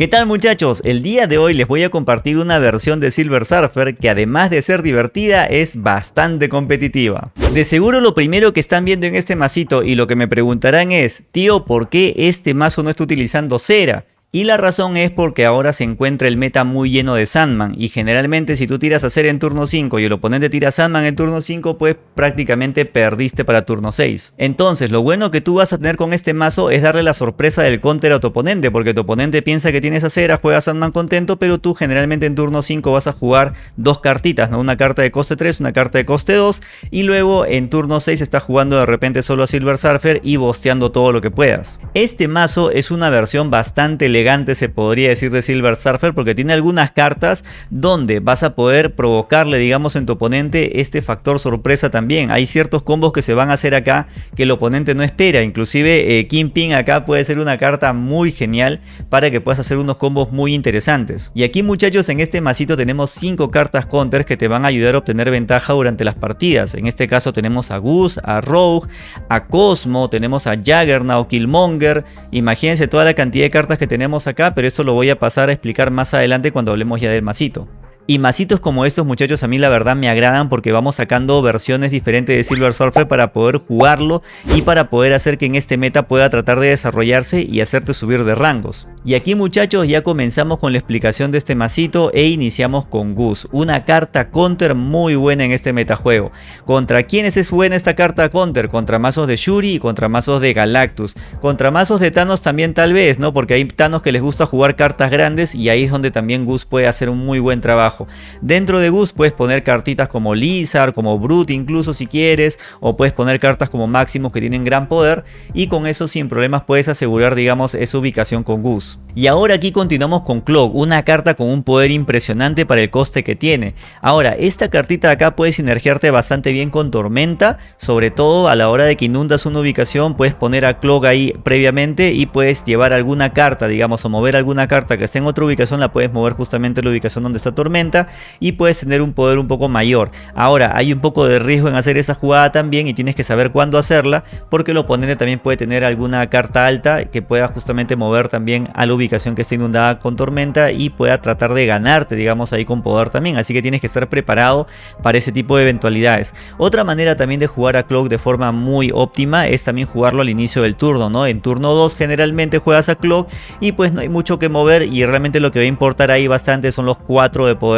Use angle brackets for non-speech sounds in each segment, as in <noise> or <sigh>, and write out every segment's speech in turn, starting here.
¿Qué tal muchachos? El día de hoy les voy a compartir una versión de Silver Surfer que además de ser divertida es bastante competitiva. De seguro lo primero que están viendo en este masito y lo que me preguntarán es, tío, ¿por qué este mazo no está utilizando cera? Y la razón es porque ahora se encuentra el meta muy lleno de Sandman y generalmente si tú tiras a Cera en turno 5 y el oponente tira Sandman en turno 5 pues prácticamente perdiste para turno 6. Entonces lo bueno que tú vas a tener con este mazo es darle la sorpresa del counter a tu oponente porque tu oponente piensa que tienes a Cera, juega Sandman contento pero tú generalmente en turno 5 vas a jugar dos cartitas, ¿no? una carta de coste 3, una carta de coste 2 y luego en turno 6 estás jugando de repente solo a Silver Surfer y bosteando todo lo que puedas. Este mazo es una versión bastante se podría decir de Silver Surfer porque tiene algunas cartas donde vas a poder provocarle digamos en tu oponente este factor sorpresa también. Hay ciertos combos que se van a hacer acá que el oponente no espera. Inclusive eh, Kingpin acá puede ser una carta muy genial para que puedas hacer unos combos muy interesantes. Y aquí muchachos en este masito tenemos 5 cartas counters que te van a ayudar a obtener ventaja durante las partidas. En este caso tenemos a Goose, a Rogue, a Cosmo, tenemos a Juggernaut, Killmonger. Imagínense toda la cantidad de cartas que tenemos acá, pero eso lo voy a pasar a explicar más adelante cuando hablemos ya del masito. Y masitos como estos muchachos a mí la verdad me agradan porque vamos sacando versiones diferentes de Silver Surfer para poder jugarlo y para poder hacer que en este meta pueda tratar de desarrollarse y hacerte subir de rangos. Y aquí muchachos ya comenzamos con la explicación de este masito e iniciamos con Gus, una carta counter muy buena en este metajuego. ¿Contra quiénes es buena esta carta counter? Contra mazos de Shuri y contra mazos de Galactus. Contra mazos de Thanos también tal vez, ¿no? Porque hay Thanos que les gusta jugar cartas grandes y ahí es donde también Gus puede hacer un muy buen trabajo. Dentro de Gus puedes poner cartitas como Lizard, como Brute incluso si quieres, o puedes poner cartas como Maximus que tienen gran poder y con eso sin problemas puedes asegurar digamos esa ubicación con Gus. Y ahora aquí continuamos con Cloak, una carta con un poder impresionante para el coste que tiene. Ahora, esta cartita de acá puede sinergiarte bastante bien con Tormenta, sobre todo a la hora de que inundas una ubicación puedes poner a Cloak ahí previamente y puedes llevar alguna carta, digamos, o mover alguna carta que esté en otra ubicación, la puedes mover justamente en la ubicación donde está Tormenta y puedes tener un poder un poco mayor. Ahora hay un poco de riesgo en hacer esa jugada también y tienes que saber cuándo hacerla porque el oponente también puede tener alguna carta alta que pueda justamente mover también a la ubicación que esté inundada con tormenta y pueda tratar de ganarte digamos ahí con poder también. Así que tienes que estar preparado para ese tipo de eventualidades. Otra manera también de jugar a Cloak de forma muy óptima es también jugarlo al inicio del turno. ¿no? En turno 2 generalmente juegas a Cloak y pues no hay mucho que mover y realmente lo que va a importar ahí bastante son los 4 de poder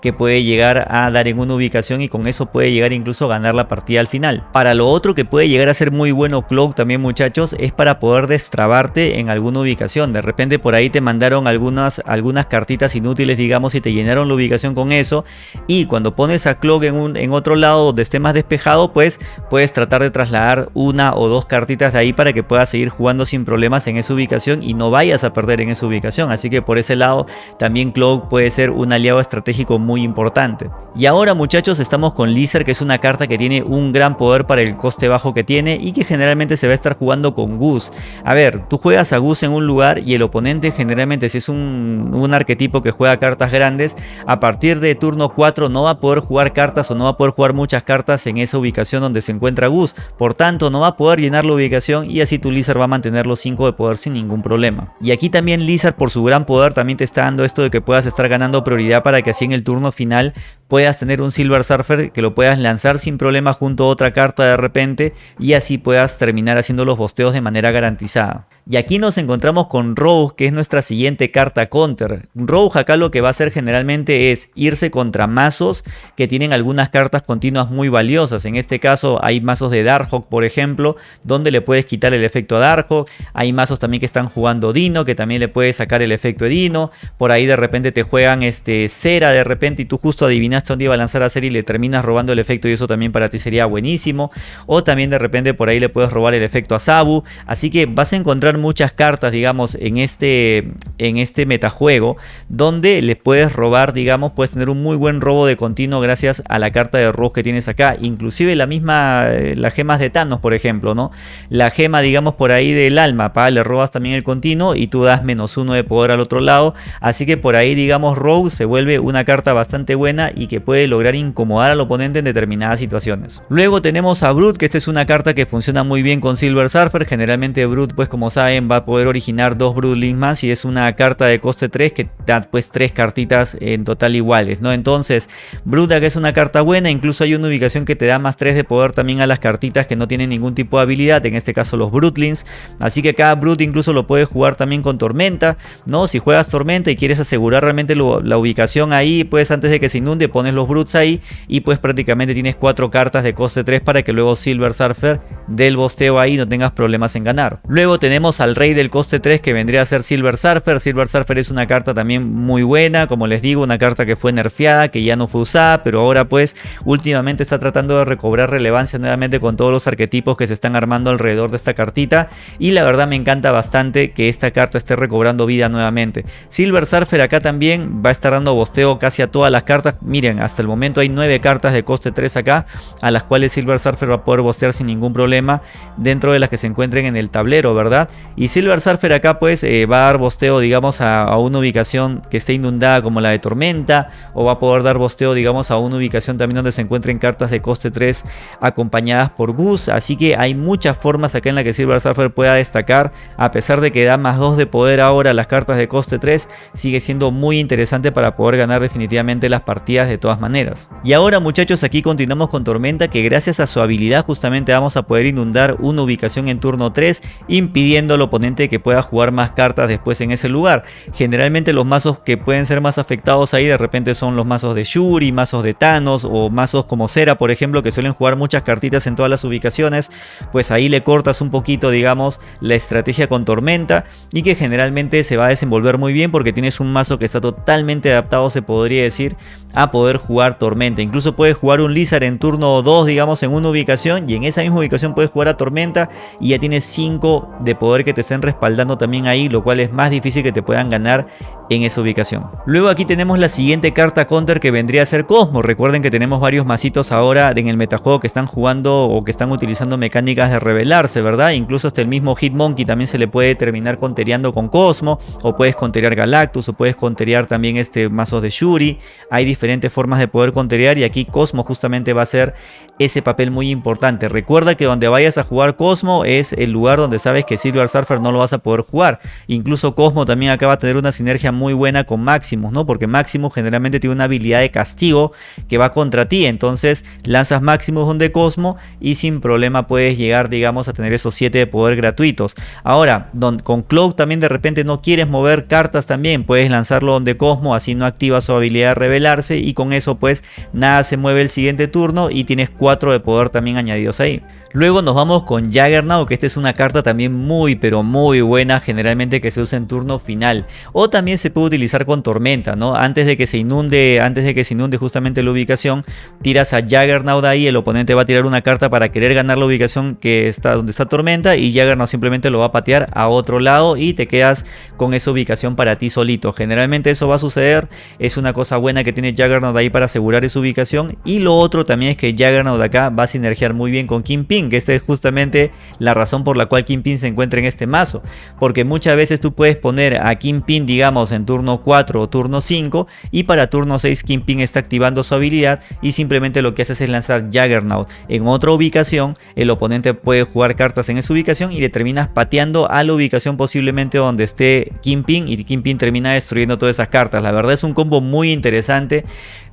que puede llegar a dar en una ubicación y con eso puede llegar incluso a ganar la partida al final. Para lo otro que puede llegar a ser muy bueno Cloak también muchachos es para poder destrabarte en alguna ubicación. De repente por ahí te mandaron algunas, algunas cartitas inútiles digamos y te llenaron la ubicación con eso y cuando pones a Cloak en, un, en otro lado donde esté más despejado pues puedes tratar de trasladar una o dos cartitas de ahí para que puedas seguir jugando sin problemas en esa ubicación y no vayas a perder en esa ubicación. Así que por ese lado también Cloak puede ser un aliado estratégico muy importante. Y ahora muchachos estamos con Lizard que es una carta que tiene un gran poder para el coste bajo que tiene y que generalmente se va a estar jugando con Gus. A ver, tú juegas a Gus en un lugar y el oponente generalmente si es un, un arquetipo que juega cartas grandes, a partir de turno 4 no va a poder jugar cartas o no va a poder jugar muchas cartas en esa ubicación donde se encuentra Gus. Por tanto no va a poder llenar la ubicación y así tu Lizard va a mantener los 5 de poder sin ningún problema. Y aquí también Lizard por su gran poder también te está dando esto de que puedas estar ganando prioridad para que así en el turno final puedas tener un Silver Surfer que lo puedas lanzar sin problema junto a otra carta de repente y así puedas terminar haciendo los bosteos de manera garantizada. Y aquí nos encontramos con Rogue, que es nuestra siguiente carta counter. Rogue acá lo que va a hacer generalmente es irse contra mazos que tienen algunas cartas continuas muy valiosas. En este caso hay mazos de Darkhawk, por ejemplo, donde le puedes quitar el efecto a Darkhawk. Hay mazos también que están jugando Dino, que también le puedes sacar el efecto de Dino. Por ahí de repente te juegan este Cera de repente y tú justo adivinaste dónde iba a lanzar a Cera y le terminas robando el efecto y eso también para ti sería buenísimo. O también de repente por ahí le puedes robar el efecto a Sabu. Así que vas a encontrar muchas cartas, digamos, en este, en este metajuego, donde le puedes robar, digamos, puedes tener un muy buen robo de continuo gracias a la carta de robo que tienes acá. Inclusive la misma, eh, las gemas de Thanos, por ejemplo, ¿no? La gema, digamos, por ahí del alma, para le robas también el continuo y tú das menos uno de poder al otro lado. Así que por ahí, digamos, Rogue se vuelve una carta bastante buena y que puede lograr incomodar al oponente en determinadas situaciones. Luego tenemos a Brute, que esta es una carta que funciona muy bien con Silver Surfer. Generalmente Brute, pues como saben, va a poder originar dos Broodlings más y es una carta de coste 3 que da pues tres cartitas en total iguales, ¿no? Entonces, Brute que es una carta buena, incluso hay una ubicación que te da más 3 de poder también a las cartitas que no tienen ningún tipo de habilidad, en este caso los Brutlings. Así que cada Brute incluso lo puedes jugar también con Tormenta, ¿no? Si juegas Tormenta y quieres asegurar realmente la ubicación ahí, pues antes de que se inunde pones los Brutes ahí y pues prácticamente tienes cuatro cartas de coste 3 para que luego Silver Surfer del bosteo ahí no tengas problemas en ganar. Luego tenemos al rey del coste 3 que vendría a ser Silver Surfer. Silver Surfer es una carta también muy buena, como les digo, una carta que fue nerfeada, que ya no fue usada, pero ahora pues últimamente está tratando de recobrar relevancia nuevamente con todos los arquetipos que se están armando alrededor de esta cartita y la verdad me encanta bastante que esta carta esté recobrando vida nuevamente. Silver Surfer acá también va a estar dando bosteo casi a todas las cartas. Miren, hasta el momento hay 9 cartas de coste 3 acá, a las cuales Silver Surfer va a poder bostear sin ningún problema dentro de las que se encuentren en el tablero, ¿verdad? Y Silver Surfer acá pues eh, va a dar bosteo digamos a, una ubicación que esté inundada como la de Tormenta o va a poder dar bosteo digamos a una ubicación también donde se encuentren cartas de coste 3 acompañadas por Gus, así que hay muchas formas acá en la que Silver Surfer pueda destacar, a pesar de que da más 2 de poder ahora las cartas de coste 3, sigue siendo muy interesante para poder ganar definitivamente las partidas de todas maneras. Y ahora muchachos aquí continuamos con Tormenta que gracias a su habilidad justamente vamos a poder inundar una ubicación en turno 3 impidiendo al oponente que pueda jugar más cartas después en ese lugar. Generalmente los mazos que pueden ser más afectados ahí de repente son los mazos de Shuri, mazos de Thanos o mazos como Cera por ejemplo que suelen jugar muchas cartitas en todas las ubicaciones. Pues ahí le cortas un poquito digamos la estrategia con Tormenta y que generalmente se va a desenvolver muy bien porque tienes un mazo que está totalmente adaptado podría decir a poder jugar Tormenta. Incluso puedes jugar un Lizard en turno 2 digamos en una ubicación y en esa misma ubicación puedes jugar a Tormenta y ya tienes 5 de poder que te estén respaldando también ahí lo cual es más difícil que te puedan ganar en esa ubicación. Luego aquí tenemos la siguiente carta counter que vendría a ser Cosmo. Recuerden que tenemos varios masitos ahora en el metajuego que están jugando o que están utilizando mecánicas de revelarse, ¿verdad? Incluso hasta el mismo Hitmonkey también se le puede terminar contereando con Cosmo o puedes conterear Galactus o puedes conterear también este mazo de Shuri. Hay diferentes formas de poder conterear y aquí Cosmo justamente va a ser ese papel muy importante. Recuerda que donde vayas a jugar Cosmo es el lugar donde sabes que Silver Surfer no lo vas a poder jugar. Incluso Cosmo también acaba de tener una sinergia muy buena con Maximus, ¿no? Porque Maximus generalmente tiene una habilidad de castigo que va contra ti. Entonces lanzas Maximus donde Cosmo y sin problema puedes llegar, digamos, a tener esos 7 de poder gratuitos. Ahora, con Cloak también de repente no quieres mover cartas también. Puedes lanzarlo donde Cosmo, así no activa su habilidad de revelarse y con eso pues nada se mueve el siguiente turno y tienes 4 de poder también añadidos ahí. Luego nos vamos con Jaggernaut, que esta es una carta también muy pero muy buena, generalmente que se usa en turno final. O también se puede utilizar con Tormenta, ¿no? Antes de que se inunde, antes de que se inunde justamente la ubicación, tiras a Jaggernaut ahí, el oponente va a tirar una carta para querer ganar la ubicación que está donde está Tormenta y Jaggernaut simplemente lo va a patear a otro lado y te quedas con esa ubicación para ti solito. Generalmente eso va a suceder, es una cosa buena que tiene Jaggernaut ahí para asegurar esa ubicación y lo otro también es que Jaggernaut acá va a sinergiar muy bien con Kingpin que esta es justamente la razón por la cual Kingpin se encuentra en este mazo, porque muchas veces tú puedes poner a Kingpin digamos en turno 4 o turno 5 y para turno 6 Kingpin está activando su habilidad y simplemente lo que hace es lanzar Jaggernaut en otra ubicación, el oponente puede jugar cartas en esa ubicación y le terminas pateando a la ubicación posiblemente donde esté Kingpin y Kingpin termina destruyendo todas esas cartas, la verdad es un combo muy interesante,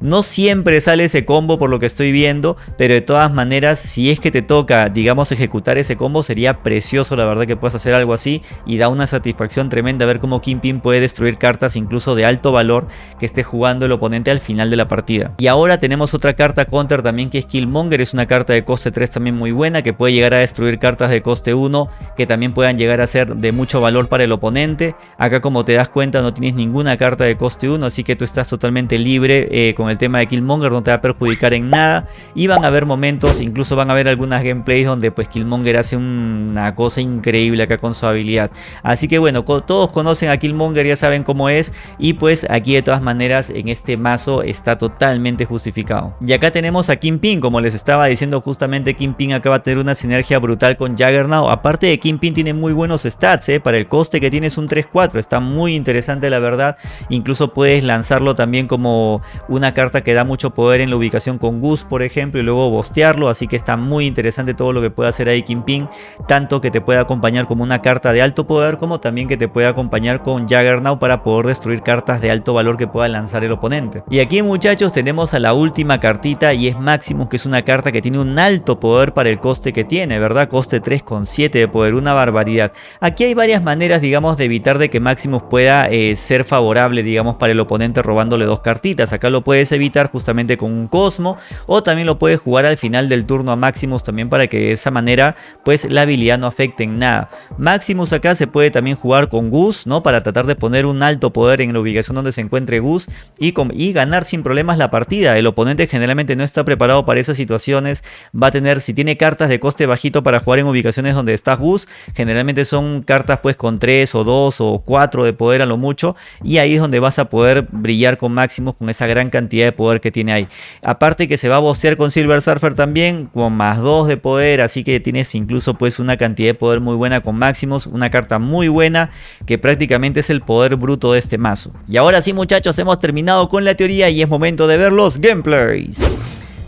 no siempre sale ese combo por lo que estoy viendo, pero de todas maneras si es que te toca digamos, ejecutar ese combo, sería precioso la verdad que puedas hacer algo así y da una satisfacción tremenda ver cómo Kingpin puede destruir cartas incluso de alto valor que esté jugando el oponente al final de la partida. Y ahora tenemos otra carta counter también que es Killmonger, es una carta de coste 3 también muy buena que puede llegar a destruir cartas de coste 1 que también puedan llegar a ser de mucho valor para el oponente. Acá como te das cuenta no tienes ninguna carta de coste 1 así que tú estás totalmente libre eh, con el tema de Killmonger, no te va a perjudicar en nada y van a haber momentos, incluso van a haber algunas gameplays donde pues Killmonger hace una cosa increíble acá con su habilidad. Así que bueno, todos conocen a Killmonger, ya saben cómo es y pues aquí de todas maneras en este mazo está totalmente justificado. Y acá tenemos a Kingpin, como les estaba diciendo justamente Kingpin acaba de tener una sinergia brutal con Juggernaut. Aparte de Kingpin tiene muy buenos stats, ¿eh? para el coste que tiene es un 3-4, está muy interesante la verdad. Incluso puedes lanzarlo también como una carta que da mucho poder en la ubicación con Gus por ejemplo y luego bostearlo, así que está muy interesante todo lo que puede hacer ahí Kingpin, tanto que te puede acompañar como una carta de alto poder como también que te puede acompañar con Juggernaut para poder destruir cartas de alto valor que pueda lanzar el oponente. Y aquí muchachos tenemos a la última cartita y es Maximus que es una carta que tiene un alto poder para el coste que tiene, ¿verdad? Coste 3,7 de poder, una barbaridad. Aquí hay varias maneras digamos de evitar de que Maximus pueda eh, ser favorable digamos para el oponente robándole dos cartitas. Acá lo puedes evitar justamente con un Cosmo o también lo puedes jugar al final del turno a Maximus también para que de esa manera pues la habilidad no afecte en nada. Maximus acá se puede también jugar con Gus, ¿no? Para tratar de poner un alto poder en la ubicación donde se encuentre Gus y, y ganar sin problemas la partida. El oponente generalmente no está preparado para esas situaciones. Va a tener, si tiene cartas de coste bajito para jugar en ubicaciones donde está Gus, generalmente son cartas pues con 3 o 2 o 4 de poder a lo mucho. Y ahí es donde vas a poder brillar con Maximus con esa gran cantidad de poder que tiene ahí. Aparte que se va a bostear con Silver Surfer también con más 2 de poder, así que tienes incluso pues una cantidad de poder muy buena con Maximus, una carta muy buena que prácticamente es el poder bruto de este mazo. Y ahora sí muchachos, hemos terminado con la teoría y es momento de ver los gameplays.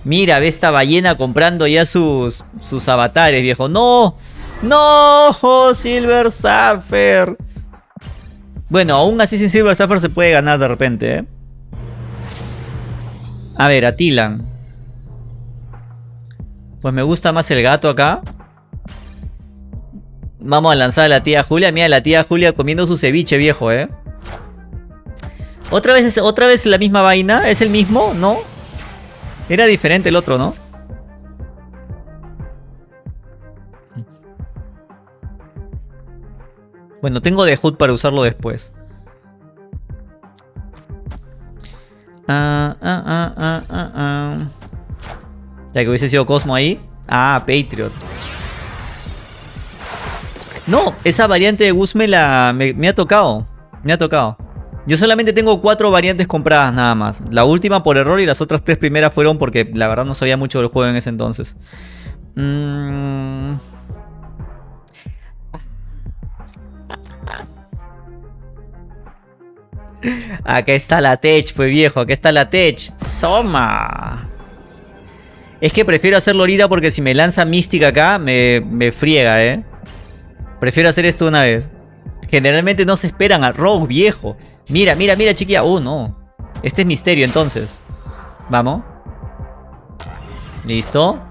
Mira, ve esta ballena comprando ya sus, sus avatares, viejo. ¡No! ¡No! Silver Surfer. Bueno, aún así sin Silver Surfer se puede ganar de repente, ¿eh? A ver, a Tilan. Pues me gusta más el gato acá. Vamos a lanzar a la tía Julia. Mira, la tía Julia comiendo su ceviche viejo, ¿eh? ¿Otra vez, ¿Otra vez la misma vaina? ¿Es el mismo? ¿No? Era diferente el otro, ¿no? Bueno, tengo de HUD para usarlo después. Ah, ah, ah, ah, ah, ah. Ya que hubiese sido Cosmo ahí. Ah, Patriot. No, esa variante de Gus me, ha tocado. Me ha tocado. Yo solamente tengo cuatro variantes compradas nada más. La última por error y las otras tres primeras fueron porque la verdad no sabía mucho del juego en ese entonces. Mm. Acá está la Tech, fue viejo. Acá está la Tech. Soma. Es que prefiero hacerlo ahorita porque si me lanza Mística acá, me, me friega, ¿eh? Prefiero hacer esto una vez. Generalmente no se esperan a Rogue, viejo. Mira, mira, mira, chiquilla. Oh, no. Este es misterio, entonces. Vamos. Listo.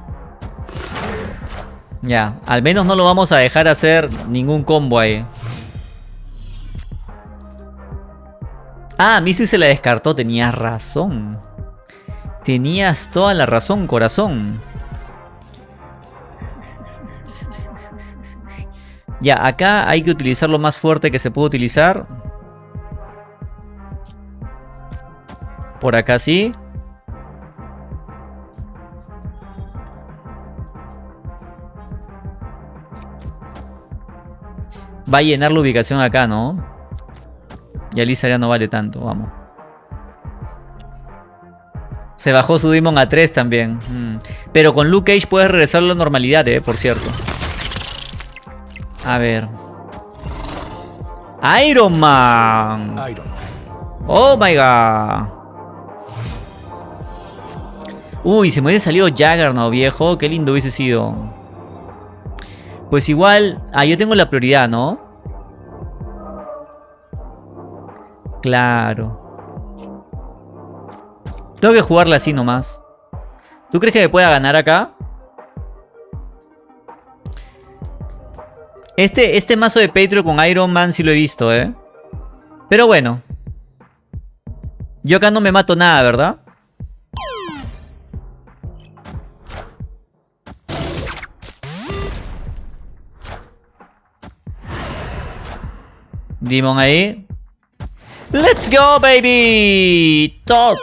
Ya, al menos no lo vamos a dejar hacer ningún combo ahí. Ah, Missy se la descartó, tenías razón. Tenías toda la razón, corazón. Ya, acá hay que utilizar lo más fuerte que se puede utilizar. Por acá sí. Va a llenar la ubicación acá, ¿no? Y Alisa ya no vale tanto, vamos. Se bajó su Demon a 3 también. Mm. Pero con Luke Cage puedes regresar a la normalidad, eh, por cierto. A ver. Iron Man. Oh my god. Uy, se me hubiese salido Jaggernaut, viejo. Qué lindo hubiese sido. Pues igual... Ah, yo tengo la prioridad, ¿no? Claro. Tengo que jugarla así nomás. ¿Tú crees que me pueda ganar acá? Este, este mazo de Patreon con Iron Man sí lo he visto, ¿eh? Pero bueno. Yo acá no me mato nada, ¿verdad? Demon ahí. ¡Let's go, baby! ¡Top!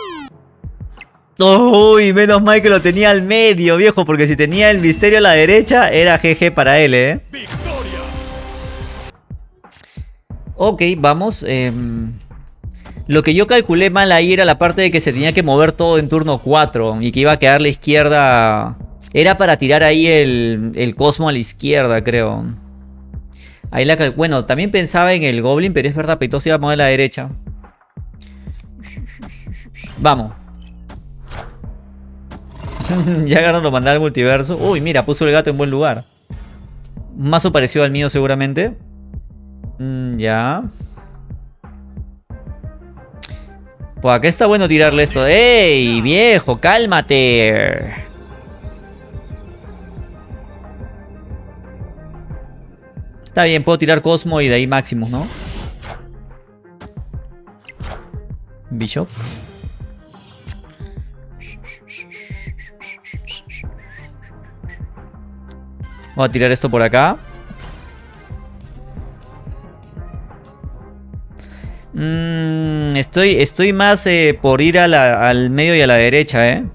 Uy, menos mal que lo tenía al medio, viejo, porque si tenía el misterio a la derecha, era GG para él, ¿eh? Ok, vamos. em, Lo que yo calculé mal ahí era la parte de que se tenía que mover todo en turno 4 y que iba a quedar la izquierda... Era para tirar ahí el, el Cosmo a la izquierda, creo. Ahí la cal- Bueno, también pensaba en el Goblin, pero es verdad, Peito se iba a mover a la derecha. Vamos. <laughs> ya ganaron lo mandar al multiverso. Uy, mira, puso el gato en buen lugar. Mazo parecido al mío seguramente. Mm, ya. Pues acá está bueno tirarle esto. ¡Ey, viejo! ¡Cálmate! Está bien, puedo tirar Cosmo y de ahí Maximus, ¿no? Bishop. Voy a tirar esto por acá. Mm, estoy, estoy más eh, por ir a la- al medio y a la derecha, ¿eh?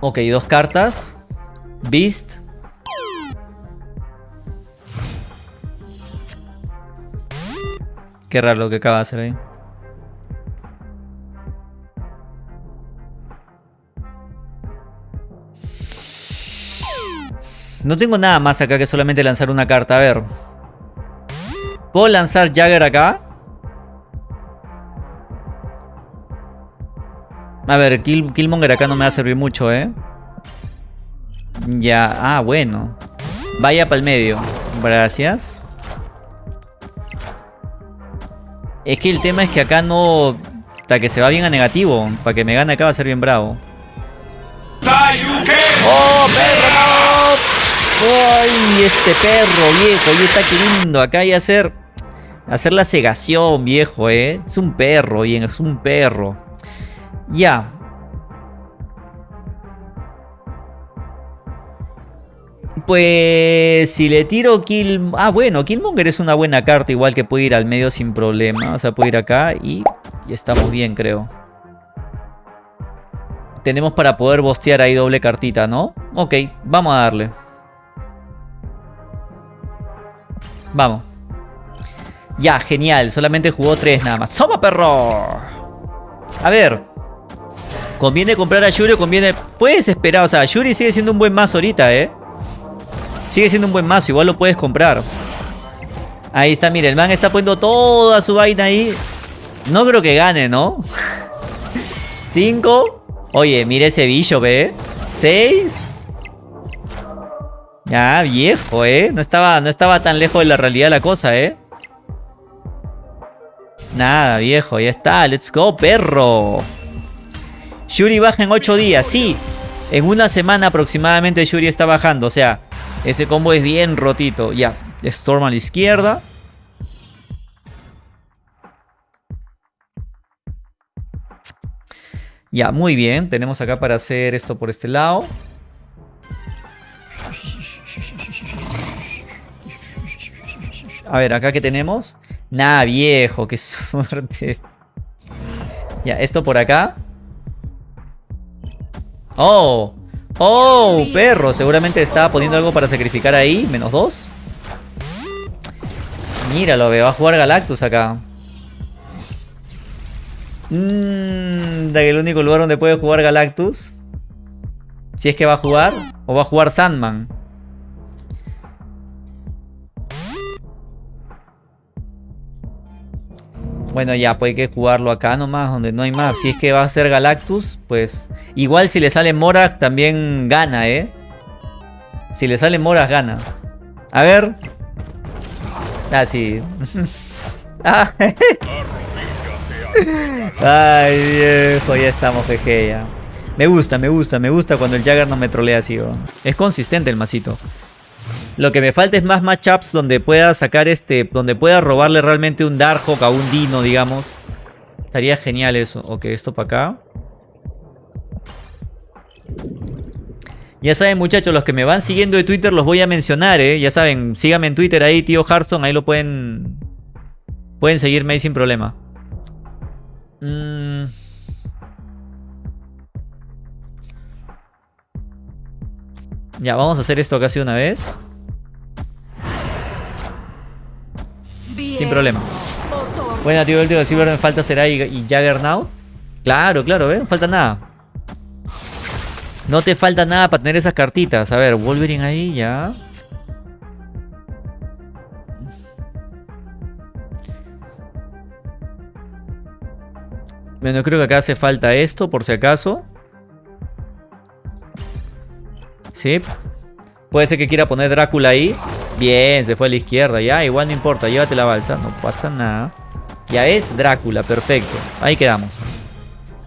Ok, dos cartas. Beast. Qué raro lo que acaba de hacer ahí. No tengo nada más acá que solamente lanzar una carta. A ver. ¿Puedo lanzar Jagger acá? A ver, Kill- Killmonger acá no me va a servir mucho, ¿eh? Ya, ah, bueno. Vaya para el medio. Gracias. Es que el tema es que acá no... Hasta que se va bien a negativo. Para que me gane acá va a ser bien bravo. ¡Oh, este perro, viejo! Y está queriendo acá y hacer... Hacer la cegación, viejo, ¿eh? Es un perro, bien, es un perro. Ya. Pues si le tiro Kill... Ah, bueno, Killmonger es una buena carta, igual que puede ir al medio sin problema. O sea, puede ir acá y, y estamos bien, creo. Tenemos para poder bostear ahí doble cartita, ¿no? Ok, vamos a darle. Vamos. Ya, genial. Solamente jugó tres nada más. ¡Toma, perro! A ver. ¿Conviene comprar a Yuri o conviene...? Puedes esperar. O sea, Yuri sigue siendo un buen mazo ahorita, ¿eh? Sigue siendo un buen mazo. Igual lo puedes comprar. Ahí está, mira. El man está poniendo toda su vaina ahí. No creo que gane, ¿no? <laughs> Cinco. Oye, mira ese bicho, ¿ve? Seis. Ya, viejo, ¿eh? No estaba, no estaba tan lejos de la realidad la cosa, ¿eh? Nada, viejo, ya está. Let's go, perro. Yuri baja en 8 días, sí. En una semana aproximadamente Yuri está bajando. O sea, ese combo es bien rotito. Ya, Storm a la izquierda. Ya, muy bien. Tenemos acá para hacer esto por este lado. A ver, acá que tenemos. Nada, viejo, qué <laughs> suerte. Ya, esto por acá. Oh, oh, perro. Seguramente estaba poniendo algo para sacrificar ahí. Menos dos. Míralo, ve, va a jugar Galactus acá. Mmm, el único lugar donde puede jugar Galactus. Si es que va a jugar. O va a jugar Sandman. Bueno, ya, pues hay que jugarlo acá nomás, donde no hay más. Si es que va a ser Galactus, pues... Igual si le sale Morak, también gana, ¿eh? Si le sale Morak, gana. A ver. Ah, sí. <laughs> Ah. <laughs> Ay, viejo, ya estamos, jeje, ya. Me gusta, me gusta, me gusta cuando el Jagger no me trolea así, ¿no? Es consistente el masito. Lo que me falta es más matchups donde pueda sacar este. Donde pueda robarle realmente un Darkhawk a un Dino, digamos. Estaría genial eso. Ok, esto para acá. Ya saben muchachos, los que me van siguiendo de Twitter los voy a mencionar, ¿eh? Ya saben, síganme en Twitter ahí, tío Harson, ahí lo pueden... Pueden seguirme ahí sin problema. Mm. Ya, vamos a hacer esto casi una vez. Sin problema. Buena, tío, el tío de Silver me falta será y, y Jaggernaut. Claro, claro, ¿eh? No falta nada. No te falta nada para tener esas cartitas. A ver, Wolverine ahí, ya. Bueno, creo que acá hace falta esto, por si acaso. Sí. Puede ser que quiera poner Drácula ahí. Bien, se fue a la izquierda. Ya, igual no importa. Llévate la balsa. No pasa nada. Ya es Drácula, perfecto. Ahí quedamos.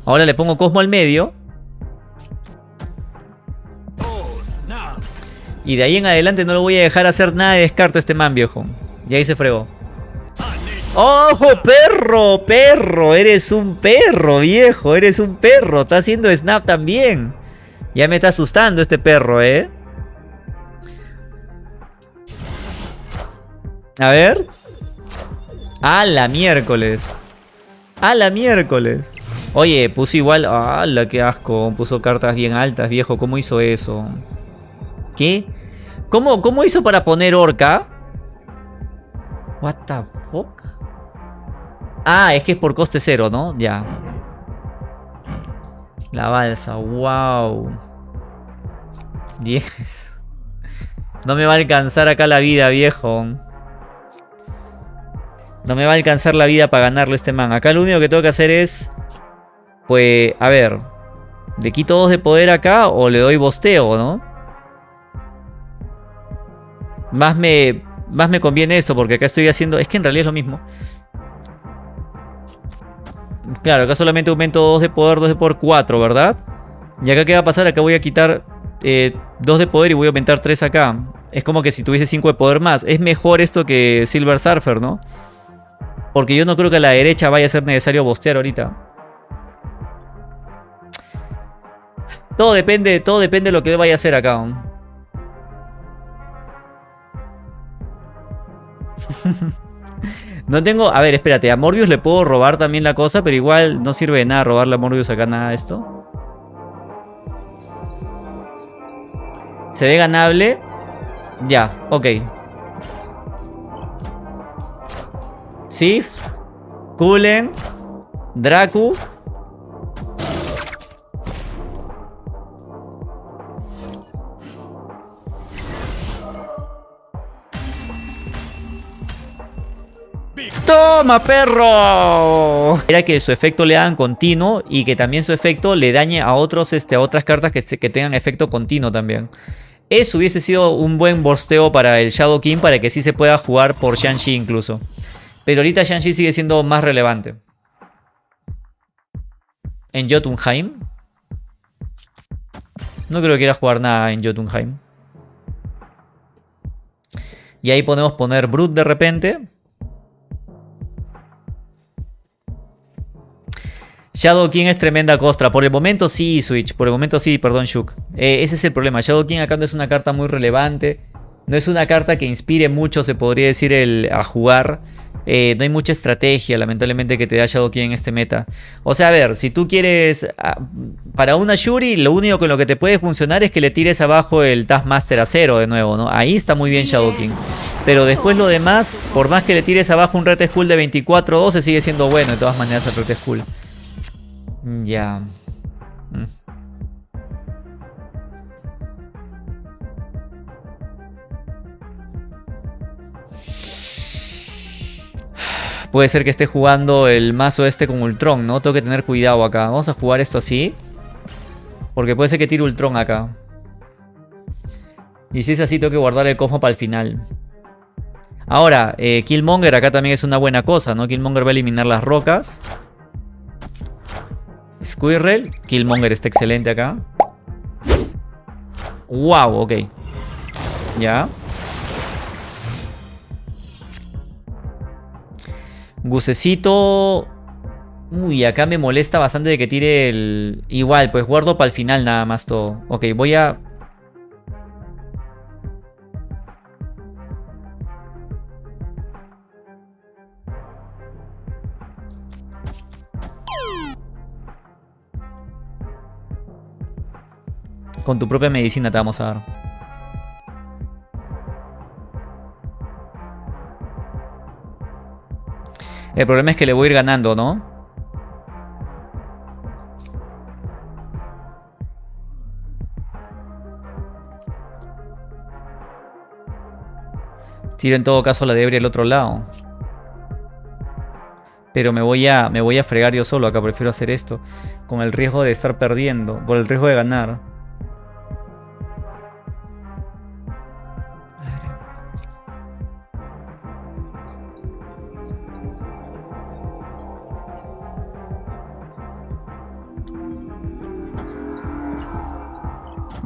Ahora le pongo Cosmo al medio. Y de ahí en adelante no lo voy a dejar hacer nada de descarte a este man, viejo. Y ahí se fregó. ¡Ojo, perro! ¡Perro! Eres un perro, viejo. Eres un perro. Está haciendo snap también. Ya me está asustando este perro, ¿eh? A ver. A la miércoles. A la miércoles. Oye, puso igual... ¡Hala, qué asco! Puso cartas bien altas, viejo. ¿Cómo hizo eso? ¿Qué? ¿Cómo, ¿Cómo hizo para poner orca? What the fuck? Ah, es que es por coste cero, ¿no? Ya. La balsa, wow. 10. <laughs> No me va a alcanzar acá la vida, viejo. No me va a alcanzar la vida para ganarle este man. Acá lo único que tengo que hacer es... Pues, a ver. ¿Le quito dos de poder acá o le doy bosteo, no? Más me, más me conviene esto porque acá estoy haciendo... Es que en realidad es lo mismo. Claro, acá solamente aumento 2 de poder, 2 de poder, 4, ¿verdad? Y acá qué va a pasar, acá voy a quitar 2 eh, de poder y voy a aumentar 3 acá. Es como que si tuviese 5 de poder más. Es mejor esto que Silver Surfer, ¿no? Porque yo no creo que a la derecha vaya a ser necesario bostear ahorita. Todo depende, todo depende de lo que él vaya a hacer acá. <laughs> no tengo... A ver, espérate. A Morbius le puedo robar también la cosa, pero igual no sirve de nada robarle a Morbius acá nada de esto. Se ve ganable. Ya, ok. Sif. Kulen. Dracu. ¡Toma, perro! Era que su efecto le hagan continuo y que también su efecto le dañe a, otros, este, a otras cartas que, que tengan efecto continuo también. Eso hubiese sido un buen borsteo para el Shadow King para que sí se pueda jugar por Shang-Chi incluso. Pero ahorita Shang-Chi sigue siendo más relevante. En Jotunheim. No creo que quiera jugar nada en Jotunheim. Y ahí podemos poner Brute de repente. Shadow King es tremenda costra. Por el momento sí, Switch. Por el momento sí, perdón, Shuk. Eh, ese es el problema. Shadow King acá no es una carta muy relevante. No es una carta que inspire mucho, se podría decir, el, a jugar. Eh, no hay mucha estrategia, lamentablemente, que te da Shadow King en este meta. O sea, a ver, si tú quieres... Ah, para una Shuri, lo único con lo que te puede funcionar es que le tires abajo el Taskmaster a cero de nuevo, ¿no? Ahí está muy bien Shadow King. Pero después lo demás, por más que le tires abajo un Red Skull de 24-12, sigue siendo bueno de todas maneras el Red Skull. Ya. Puede ser que esté jugando el mazo este con Ultron, ¿no? Tengo que tener cuidado acá. Vamos a jugar esto así. Porque puede ser que tire Ultron acá. Y si es así, tengo que guardar el cosmo para el final. Ahora, eh, Killmonger acá también es una buena cosa, ¿no? Killmonger va a eliminar las rocas. Squirrel. Killmonger está excelente acá. Wow, ok. Ya. Gusecito... Uy, acá me molesta bastante de que tire el... Igual, pues guardo para el final nada más todo. Ok, voy a... Con tu propia medicina te vamos a dar. El problema es que le voy a ir ganando, ¿no? Tiro en todo caso la debris al otro lado. Pero me voy, a, me voy a fregar yo solo acá, prefiero hacer esto. Con el riesgo de estar perdiendo, por el riesgo de ganar.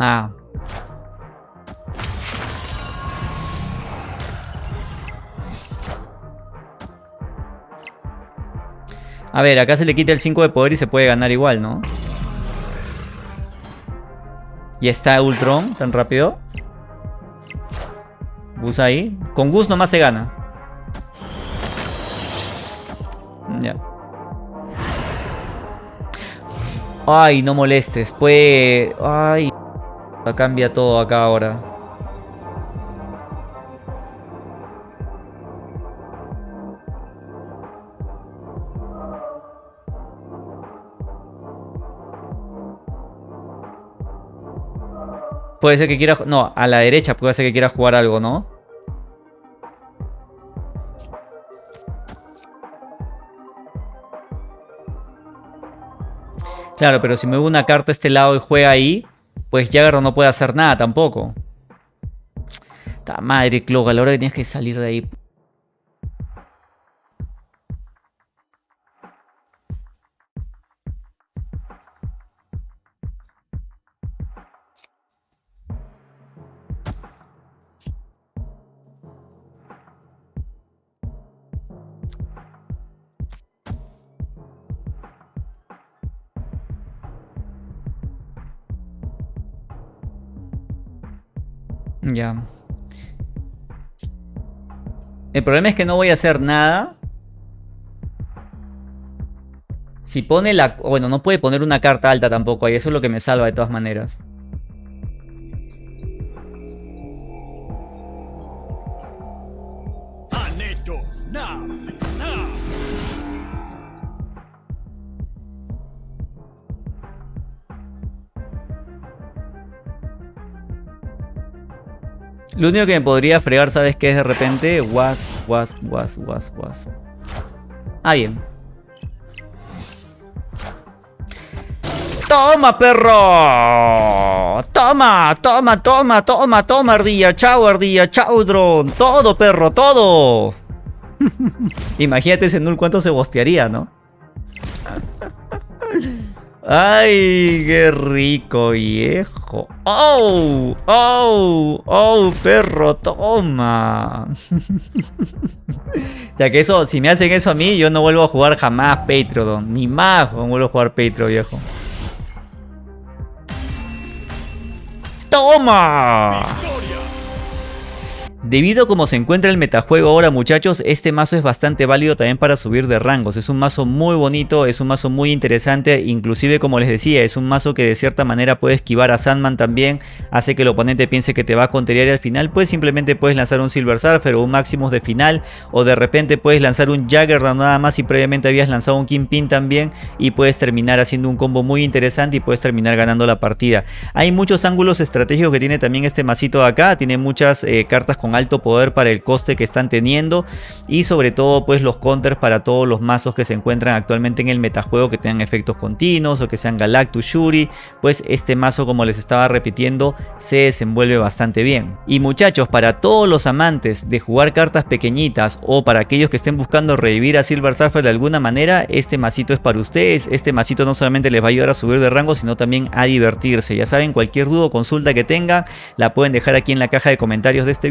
Ah. A ver, acá se le quita el 5 de poder y se puede ganar igual, ¿no? Y está Ultron tan rápido. Gus ahí. Con Gus nomás se gana. Ya. Ay, no molestes. Pues... Ay. Cambia todo acá ahora. Puede ser que quiera... No, a la derecha puede ser que quiera jugar algo, ¿no? Claro, pero si mueve una carta a este lado y juega ahí, pues Jagger no puede hacer nada tampoco. Ta madre, Cloak, a la hora que tienes que salir de ahí. Ya. El problema es que no voy a hacer nada. Si pone la... Bueno, no puede poner una carta alta tampoco ahí. Eso es lo que me salva de todas maneras. Lo único que me podría fregar, ¿sabes qué es de repente? Was, was, was, was, was. Ah, bien. ¡Toma, perro! ¡Toma, toma, toma, toma, toma, ardilla! ¡Chao, ardilla! ¡Chao, drone! ¡Todo, perro, todo! <laughs> Imagínate ese null cuánto se bostearía, ¿no? ¡Ay, qué rico, viejo! ¡Oh! ¡Oh! ¡Oh, perro! ¡Toma! <laughs> ya que eso, si me hacen eso a mí, yo no vuelvo a jugar jamás Patreon. Ni más no vuelvo a jugar Patreon, viejo. ¡Toma! Debido a cómo se encuentra el metajuego ahora muchachos, este mazo es bastante válido también para subir de rangos. Es un mazo muy bonito, es un mazo muy interesante, inclusive como les decía, es un mazo que de cierta manera puede esquivar a Sandman también, hace que el oponente piense que te va a conterear y al final pues simplemente puedes lanzar un Silver Surfer o un Maximus de final o de repente puedes lanzar un Jagger nada más y previamente habías lanzado un Kingpin también y puedes terminar haciendo un combo muy interesante y puedes terminar ganando la partida. Hay muchos ángulos estratégicos que tiene también este masito de acá, tiene muchas eh, cartas con alto poder para el coste que están teniendo y sobre todo pues los counters para todos los mazos que se encuentran actualmente en el metajuego que tengan efectos continuos o que sean Galactus Shuri, pues este mazo como les estaba repitiendo se desenvuelve bastante bien. Y muchachos, para todos los amantes de jugar cartas pequeñitas o para aquellos que estén buscando revivir a Silver Surfer de alguna manera, este masito es para ustedes, este masito no solamente les va a ayudar a subir de rango sino también a divertirse, ya saben cualquier duda o consulta que tengan la pueden dejar aquí en la caja de comentarios de este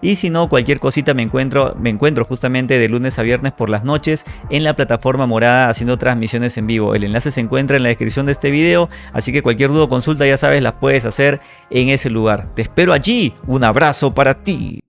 y si no, cualquier cosita me encuentro, me encuentro justamente de lunes a viernes por las noches en la plataforma morada haciendo transmisiones en vivo. El enlace se encuentra en la descripción de este video, así que cualquier duda o consulta ya sabes las puedes hacer en ese lugar. Te espero allí, un abrazo para ti.